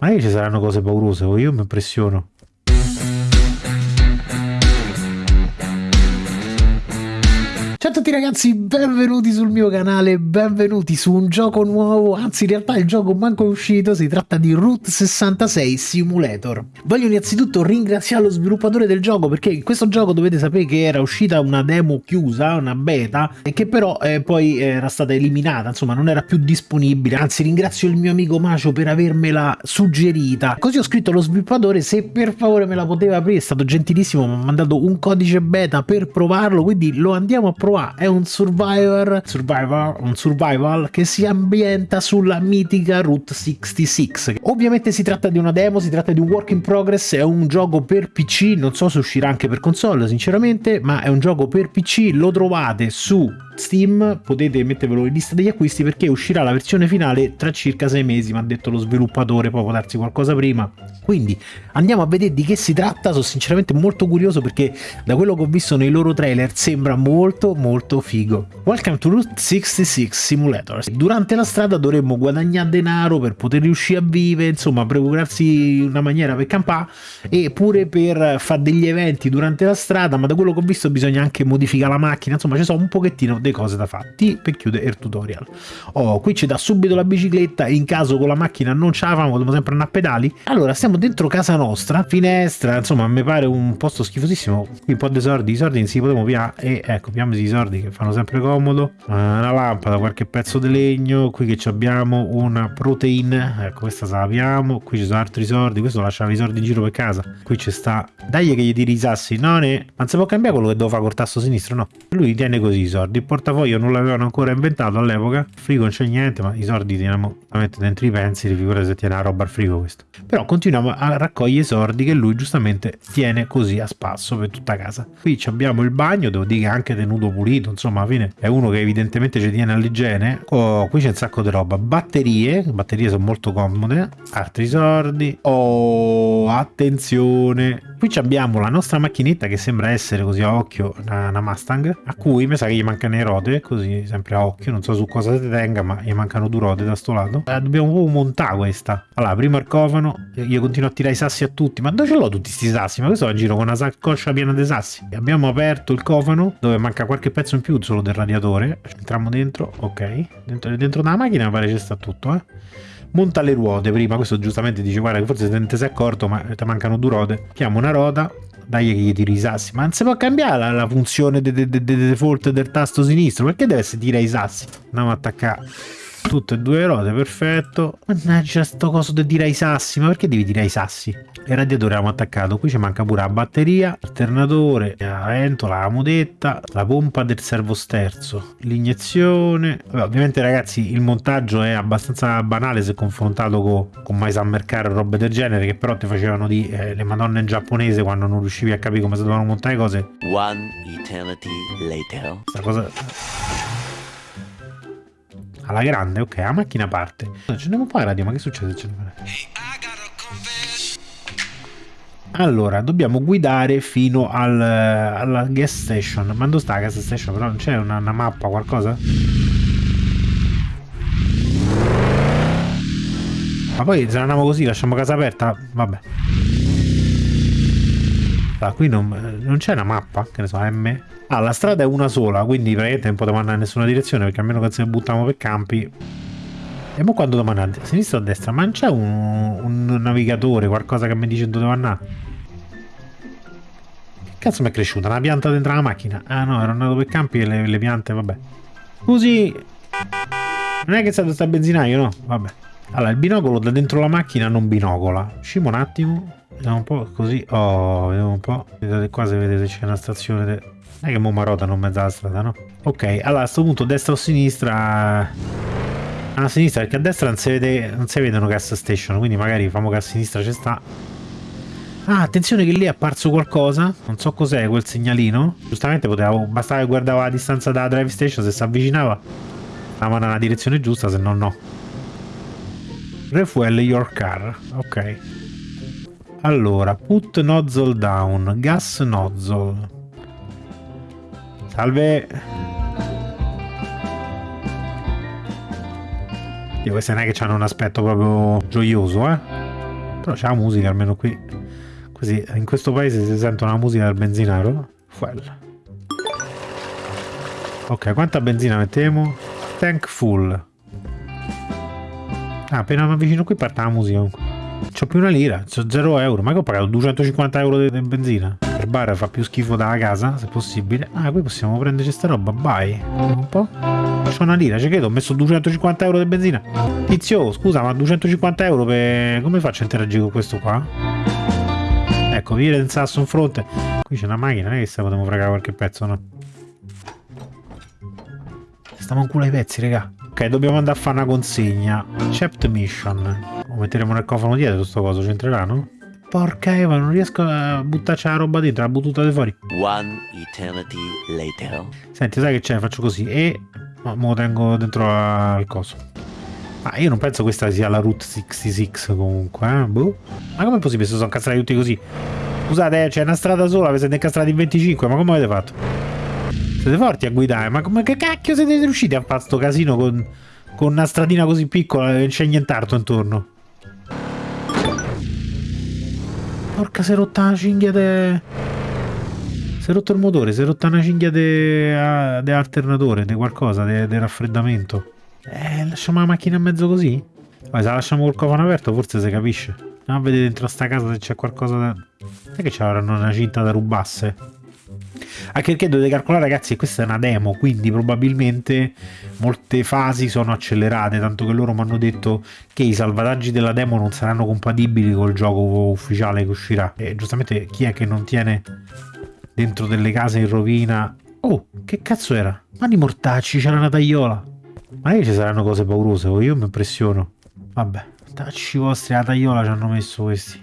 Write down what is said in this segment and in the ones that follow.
Ma che ci saranno cose paurose, io mi impressiono. Ciao a tutti ragazzi, benvenuti sul mio canale, benvenuti su un gioco nuovo, anzi in realtà il gioco manco è uscito, si tratta di Route 66 Simulator. Voglio innanzitutto ringraziare lo sviluppatore del gioco perché in questo gioco dovete sapere che era uscita una demo chiusa, una beta, e che però eh, poi era stata eliminata, insomma non era più disponibile, anzi ringrazio il mio amico Macio per avermela suggerita. Così ho scritto allo sviluppatore se per favore me la poteva aprire, è stato gentilissimo, mi ha mandato un codice beta per provarlo, quindi lo andiamo a provare qua è un survivor, survivor, un survival che si ambienta sulla mitica Route 66. Ovviamente si tratta di una demo, si tratta di un work in progress, è un gioco per PC, non so se uscirà anche per console sinceramente, ma è un gioco per PC, lo trovate su Steam potete mettervelo in lista degli acquisti perché uscirà la versione finale tra circa sei mesi, mi ha detto lo sviluppatore, poi può darsi qualcosa prima. Quindi andiamo a vedere di che si tratta, sono sinceramente molto curioso perché da quello che ho visto nei loro trailer sembra molto molto figo. Welcome to Route 66 Simulator. Durante la strada dovremmo guadagnare denaro per poter riuscire a vivere, insomma procurarsi una maniera per campare e pure per fare degli eventi durante la strada, ma da quello che ho visto bisogna anche modificare la macchina, insomma ci sono un pochettino dei cose da fare per chiudere il tutorial oh qui ci dà subito la bicicletta in caso con la macchina non ce la famo dobbiamo sempre andare a pedali allora stiamo dentro casa nostra finestra insomma mi pare un posto schifosissimo qui un po' di soldi i soldi si potremo via e ecco piamoci i soldi che fanno sempre comodo una lampada qualche pezzo di legno qui che abbiamo una protein ecco questa sappiamo qui ci sono altri soldi questo lasciava i soldi in giro per casa qui ci sta dai che gli tiri i sassi no ne non si può cambiare quello che devo fare col tasto sinistro no lui tiene così i soldi portafoglio non l'avevano ancora inventato all'epoca, frigo non c'è niente, ma i soldi teniamo mettere dentro i pensili, figurati se tiene la roba al frigo questo. Però continuiamo a raccogliere i soldi che lui giustamente tiene così a spasso per tutta casa. Qui abbiamo il bagno, devo dire che è anche tenuto pulito, insomma alla fine è uno che evidentemente ci tiene all'igiene. Oh, qui c'è un sacco di roba. Batterie, batterie sono molto comode, altri soldi. Oh, attenzione! Qui abbiamo la nostra macchinetta che sembra essere così a occhio una, una Mustang, a cui mi sa che gli mancano i rode, così sempre a occhio, non so su cosa si tenga, ma gli mancano due rode da sto lato. Eh, dobbiamo proprio montare questa. Allora, prima il cofano, io continuo a tirare i sassi a tutti, ma dove ce l'ho tutti questi sassi? Ma questo va in giro con una saccoccia piena di sassi. Abbiamo aperto il cofano, dove manca qualche pezzo in più solo del radiatore. Entriamo dentro, ok. Dentro, dentro della macchina pare ci sta tutto, eh monta le ruote prima questo giustamente dice guarda che forse te ne sei accorto ma ti mancano due ruote chiamo una ruota dai che gli tiri i sassi. Ma non si può cambiare la, la funzione del de, de, de default del tasto sinistro. Perché deve essere tira i sassi? Andiamo a attaccare tutte e due le ruote, perfetto. Mannaggia sto coso di tirare i sassi. Ma perché devi tirare i sassi? Il radiatore abbiamo attaccato. Qui ci manca pure la batteria, l'alternatore, la ventola, la modetta, la pompa del servosterzo, l'iniezione. Ovviamente ragazzi il montaggio è abbastanza banale se confrontato con, con My Summer Car o robe del genere che però ti facevano di eh, le madonne in giapponese quando non riuscivi a capire come si dovevano montare le cose. One eternity later. Questa cosa alla grande, ok, la macchina parte. Accendiamo un po' la radio, ma che succede? Allora, dobbiamo guidare fino al, alla gas station. Ma dove sta la gas station? Però non c'è una, una mappa, qualcosa? Ma poi se andiamo così, lasciamo casa aperta? Vabbè. Ah, qui non, non c'è una mappa, che ne so, M? Ah, la strada è una sola, quindi praticamente non potevamo andare in nessuna direzione, perché almeno che se buttiamo per campi... E mo quando devo andare? A sinistra o a destra? Ma non c'è un, un, navigatore, qualcosa che mi dice dove devo andare? Che cazzo mi è cresciuta? Una pianta dentro la macchina? Ah no, ero andato per campi e le, le piante, vabbè. Scusi... Non è che è stato sta benzinaio, no? Vabbè. Allora, il binocolo da dentro la macchina non binocola. Usciamo un attimo. Vediamo un po' così. Oh, vediamo un po'. Vedete qua se vedete c'è una stazione. De... Non è che mo marotano in mezzo alla strada, no? Ok, allora a questo punto destra o sinistra... A sinistra, perché a destra non si, vede, non si vedono gas station, quindi magari famo che a sinistra ci sta. Ah, attenzione che lì è apparso qualcosa. Non so cos'è quel segnalino. Giustamente poteva, bastava che guardava la distanza dalla drive station, se si avvicinava stava nella direzione giusta, se no no. Refuel your car. Ok. Allora, put nozzle down, gas nozzle. Salve. Dio, queste non è che hanno un aspetto proprio gioioso, eh? Però c'è la musica almeno qui. Così in questo paese si sente una musica del benzinaro. Fuel. Ok, quanta benzina mettiamo? Tank full. Ah, appena mi avvicino qui parte la musica. C'ho più una lira, c'ho 0 euro. Ma che ho pagato 250 euro di benzina? Il bar fa più schifo dalla casa, se possibile. Ah, qui possiamo prenderci sta roba, vai. Un po'. C'ho una lira, ci credo, ho messo 250 euro di benzina. Tizio, scusa, ma 250 euro per... Come faccio a interagire con questo qua? Ecco, vire del sasso in fronte. Qui c'è una macchina, non è che se potremmo fregare qualche pezzo, no? Stiamo in culo ai pezzi, raga. Ok, dobbiamo andare a fare una consegna. Chapter mission. Lo metteremo nel cofano dietro questo coso, c'entrerà, no? Porca Eva, non riesco a buttarci la roba dentro, la buttate fuori. One eternity later. Senti, sai che c'è? Faccio così e ma me lo tengo dentro al coso. Ma io non penso questa sia la Route 66 comunque, eh? Boh. Ma come è possibile se sono incastrati tutti così? Scusate, eh, c'è una strada sola, vi siete incastrati in 25, ma come avete fatto? Siete forti a guidare, ma come che cacchio siete riusciti a fare sto casino con, con una stradina così piccola e c'è nient'altro intorno? Porca si è rotta una cinghia de... Si è rotto il motore, si è rotta una cinghia de, de alternatore, di qualcosa, di raffreddamento. Eh, lasciamo la macchina in mezzo così? Poi se la lasciamo col cofano aperto forse si capisce. Andiamo a vedere dentro sta casa se c'è qualcosa da... Non è che c'avranno una cinta da rubasse? Anche perché dovete calcolare ragazzi che questa è una demo, quindi probabilmente molte fasi sono accelerate, tanto che loro mi hanno detto che i salvataggi della demo non saranno compatibili col gioco ufficiale che uscirà. E giustamente chi è che non tiene dentro delle case in rovina... Oh, che cazzo era? Mani mortacci, c'era una tagliola. Ma che ci saranno cose paurose, oh, io mi impressiono. Vabbè, tacci vostri, la tagliola ci hanno messo questi.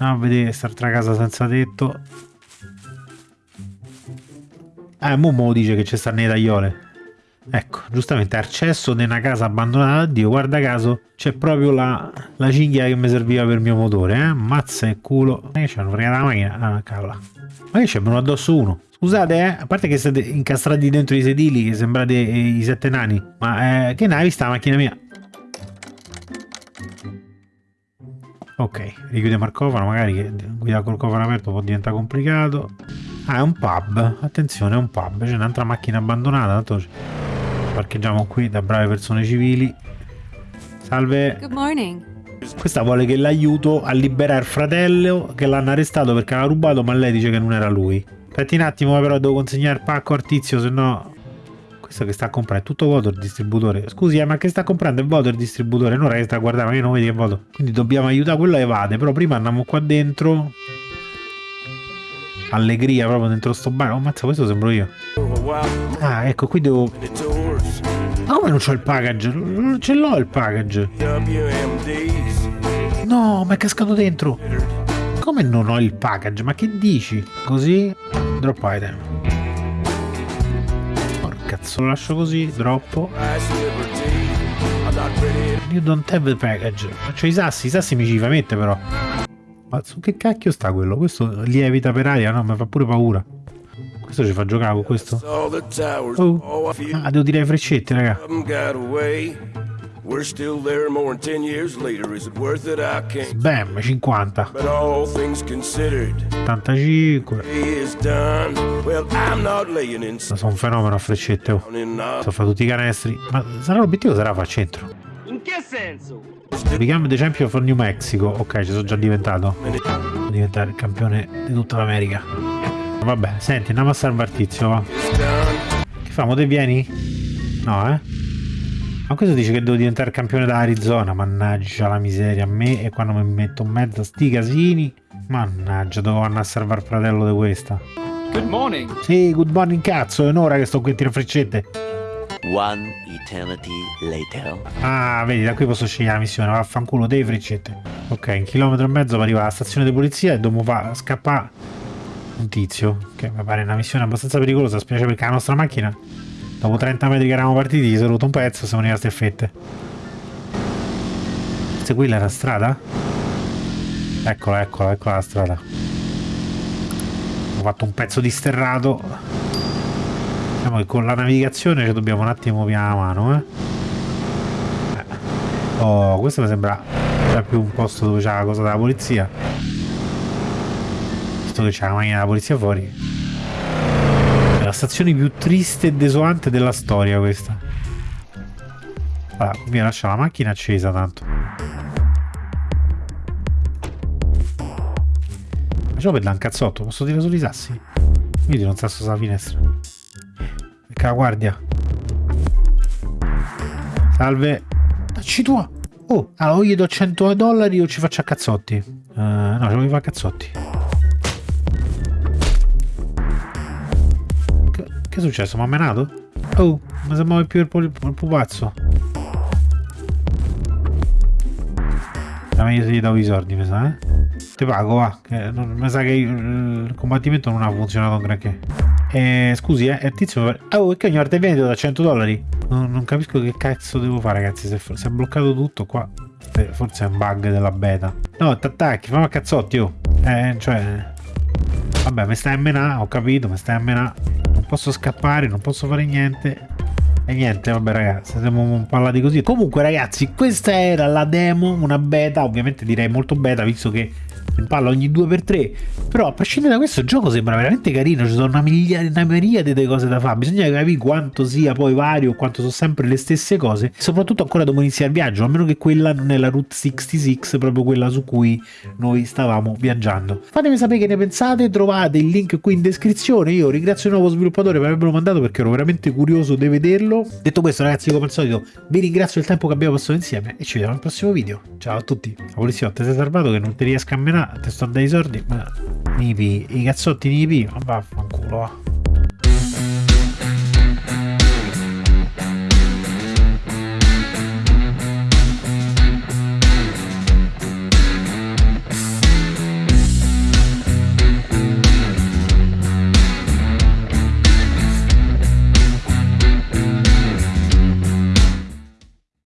Andiamo a vedere quest'altra casa senza tetto. Eh, Momo dice che ci stanno le tagliole. Ecco, giustamente accesso di una casa abbandonata Dio, guarda caso, c'è proprio la, la cinghia che mi serviva per il mio motore, eh? Mazza e culo. Ma che c'hanno fregato la macchina? Ah, cavolo. Ma che c'è venuto addosso uno? Scusate, eh, a parte che siete incastrati dentro i sedili, che sembrate eh, i sette nani, ma eh, che ne hai vista la macchina mia? Ok, richiudiamo il cofano, magari che guidare col cofano aperto può diventare complicato. Ah, è un pub. Attenzione, è un pub. C'è un'altra macchina abbandonata. Tanto parcheggiamo qui da brave persone civili. Salve. Good morning. Questa vuole che l'aiuto a liberare il fratello che l'hanno arrestato perché l'ha rubato, ma lei dice che non era lui. Aspetti un attimo, però devo consegnare il pacco al tizio, se no... Questo che sta a comprare è tutto vuoto il distributore. Scusi, eh, ma che sta comprando? È vuoto il distributore, non è che sta a guardare, ma io non vedi che è vuoto. Quindi dobbiamo aiutare quello a evade, però prima andiamo qua dentro allegria proprio dentro sto bar. Oh, mazza, questo sembro io. Ah, ecco, qui devo... Ma come non c'ho il package? Non ce l'ho il package. No, ma è cascato dentro. Come non ho il package? Ma che dici? Così? Drop item. Porca cazzo, lo lascio così, droppo. You don't have the package. C'ho i sassi, i sassi mi ci fa mettere però. Ma su che cacchio sta quello? Questo lievita per aria? No, mi fa pure paura. Questo ci fa giocare con questo. Oh. Ah, devo tirare freccette, raga. Bam, 50. 85. Sono un fenomeno a freccette. Oh. Sto fa tutti i canestri. Ma sarà l'obiettivo sarà far centro. Che senso? Become the champion for New Mexico. Ok, ci sono già diventato. Devo diventare il campione di tutta l'America. Vabbè, senti, andiamo a salvare tizio, va. Che famo, te vieni? No, eh? Ma questo dice che devo diventare campione da Arizona. Mannaggia la miseria. A me e quando mi metto in mezzo a sti casini. Mannaggia, devo andare a salvare il fratello di questa. Good morning. Sì, good morning cazzo, è un'ora che sto qui a tirare freccette. One eternity later. Ah, vedi, da qui posso scegliere la missione. Vaffanculo, dei freccette. Ok, un chilometro e mezzo per arrivare alla stazione di polizia e dobbiamo fa scappare un tizio. Che mi pare una missione abbastanza pericolosa, specie perché la nostra macchina, dopo 30 metri che eravamo partiti, si è rotto un pezzo siamo rimasti a fette. Quella era la strada? Eccola, eccola, eccola la strada. Ho fatto un pezzo di sterrato diciamo che con la navigazione ci dobbiamo un attimo piano la mano eh. oh questo mi sembra più un posto dove c'era la cosa della polizia. Visto che c'era la macchina della polizia fuori. È la stazione più triste e desolante della storia questa. Allora, mi lascia la macchina accesa tanto. Facciamo per un cazzotto, posso tirare solo i sassi? Io tiro un sasso sulla finestra. La guardia. Salve. Dacci tua. Oh, allora o gli do 100 dollari o ci faccio a cazzotti. Uh, no, ci voglio fare a cazzotti. Che, che è successo? Mi ha menato? Oh, mi sembrava più il, il, il pupazzo. Da meglio se gli do i soldi, mi sa, eh? Ti pago, va. Che non, mi sa che il, combattimento non ha funzionato un granché. Eh, scusi, eh, il tizio... Oh, che ogni volta è venuto da 100 dollari? Non, non, capisco che cazzo devo fare, ragazzi. Se, se è bloccato tutto qua... Eh, forse è un bug della beta. No, t'attacchi, fammi a cazzotti, oh. Eh, cioè... Vabbè, mi stai a menà, ho capito, mi stai a menà. Non posso scappare, non posso fare niente. E niente, vabbè ragazzi, siamo parlati così. Comunque ragazzi, questa era la demo, una beta, ovviamente direi molto beta, visto che in palla ogni 2x3 però a prescindere da questo il gioco sembra veramente carino. Ci sono una, migliaia, una miriade di cose da fare. Bisogna capire quanto sia poi vario quanto sono sempre le stesse cose soprattutto ancora dopo iniziare il viaggio a meno che quella non è la Route 66 proprio quella su cui noi stavamo viaggiando. Fatemi sapere che ne pensate trovate il link qui in descrizione. Io ringrazio il nuovo sviluppatore per avermelo mandato perché ero veramente curioso di vederlo. Detto questo ragazzi come al solito vi ringrazio del tempo che abbiamo passato insieme e ci vediamo al prossimo video. Ciao a tutti. La poliziotta sei salvato che non ti riesco a menare te sto dai sordi ma nipi i cazzotti nipi ma vaffanculo va